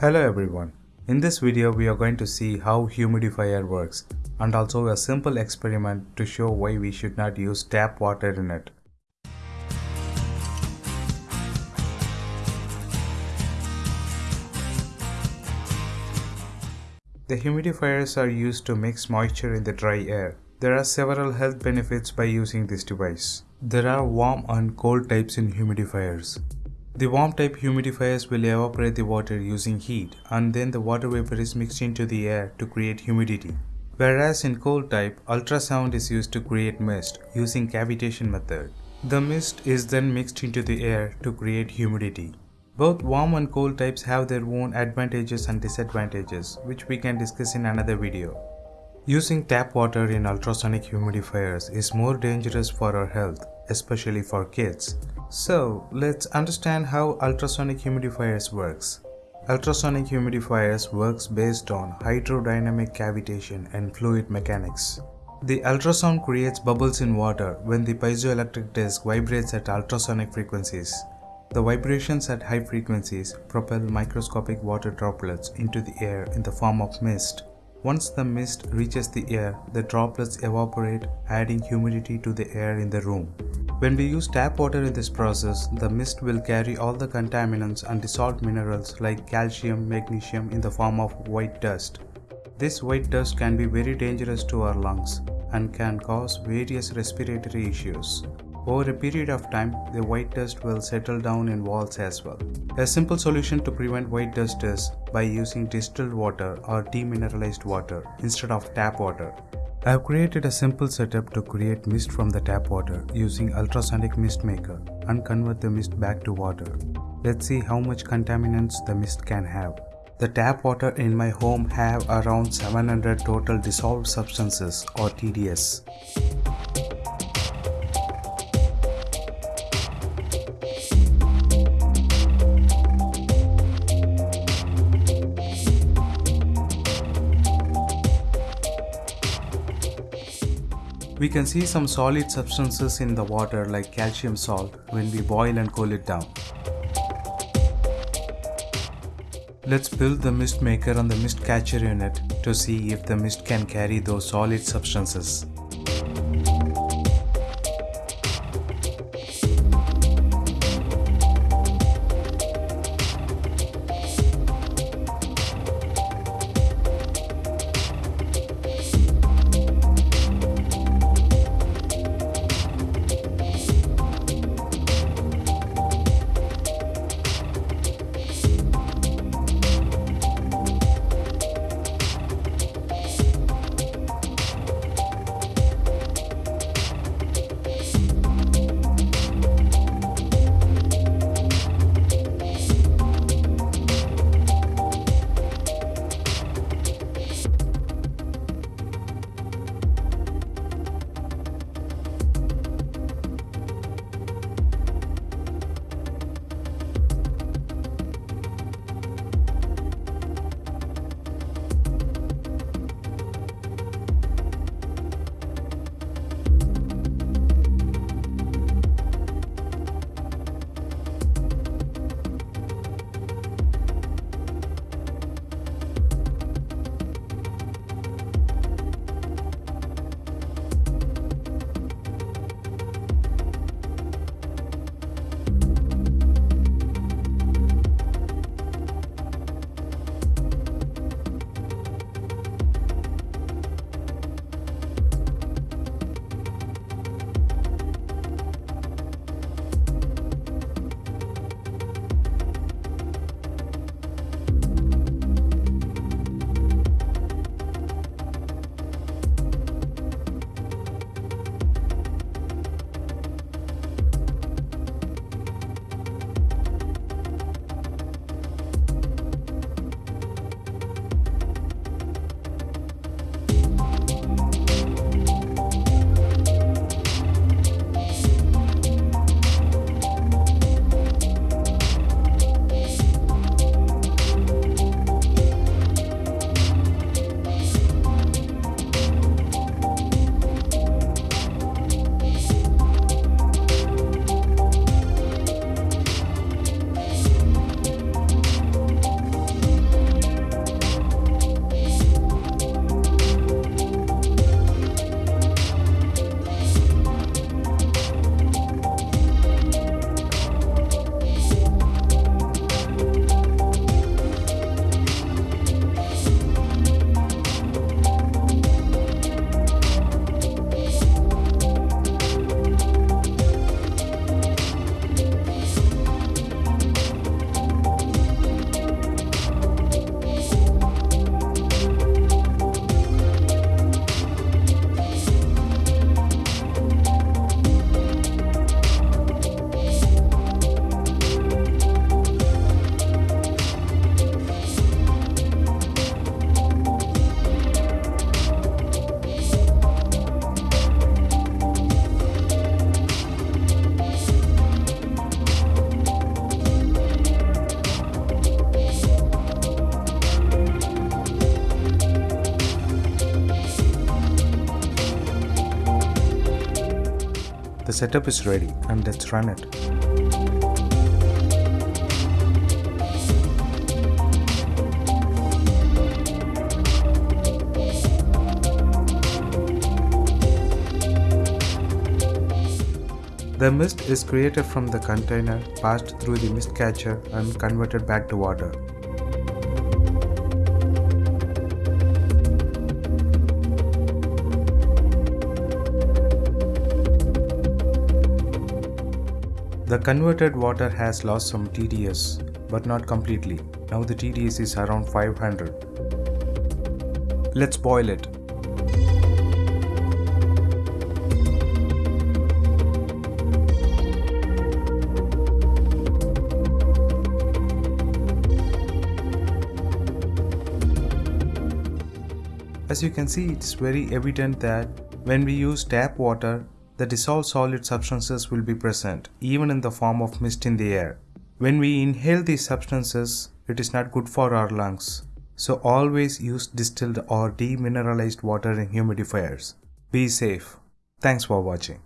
Hello everyone. In this video we are going to see how humidifier works and also a simple experiment to show why we should not use tap water in it. The humidifiers are used to mix moisture in the dry air. There are several health benefits by using this device. There are warm and cold types in humidifiers. The warm type humidifiers will evaporate the water using heat and then the water vapor is mixed into the air to create humidity. Whereas in cold type, ultrasound is used to create mist using cavitation method. The mist is then mixed into the air to create humidity. Both warm and cold types have their own advantages and disadvantages, which we can discuss in another video. Using tap water in ultrasonic humidifiers is more dangerous for our health, especially for kids. So, let's understand how ultrasonic humidifiers works. Ultrasonic humidifiers works based on hydrodynamic cavitation and fluid mechanics. The ultrasound creates bubbles in water when the piezoelectric disc vibrates at ultrasonic frequencies. The vibrations at high frequencies propel microscopic water droplets into the air in the form of mist. Once the mist reaches the air, the droplets evaporate, adding humidity to the air in the room. When we use tap water in this process, the mist will carry all the contaminants and dissolved minerals like calcium, magnesium in the form of white dust. This white dust can be very dangerous to our lungs and can cause various respiratory issues. Over a period of time, the white dust will settle down in walls as well. A simple solution to prevent white dust is by using distilled water or demineralized water instead of tap water. I have created a simple setup to create mist from the tap water using ultrasonic mist maker and convert the mist back to water. Let's see how much contaminants the mist can have. The tap water in my home have around 700 total dissolved substances or TDS. We can see some solid substances in the water like calcium salt when we boil and cool it down. Let's build the mist maker on the mist catcher unit to see if the mist can carry those solid substances. Setup is ready and let's run it. The mist is created from the container, passed through the mist catcher and converted back to water. The converted water has lost some TDS, but not completely. Now the TDS is around 500. Let's boil it. As you can see, it's very evident that when we use tap water, the dissolved solid substances will be present, even in the form of mist in the air. When we inhale these substances, it is not good for our lungs. So always use distilled or demineralized water in humidifiers. Be safe. Thanks for watching.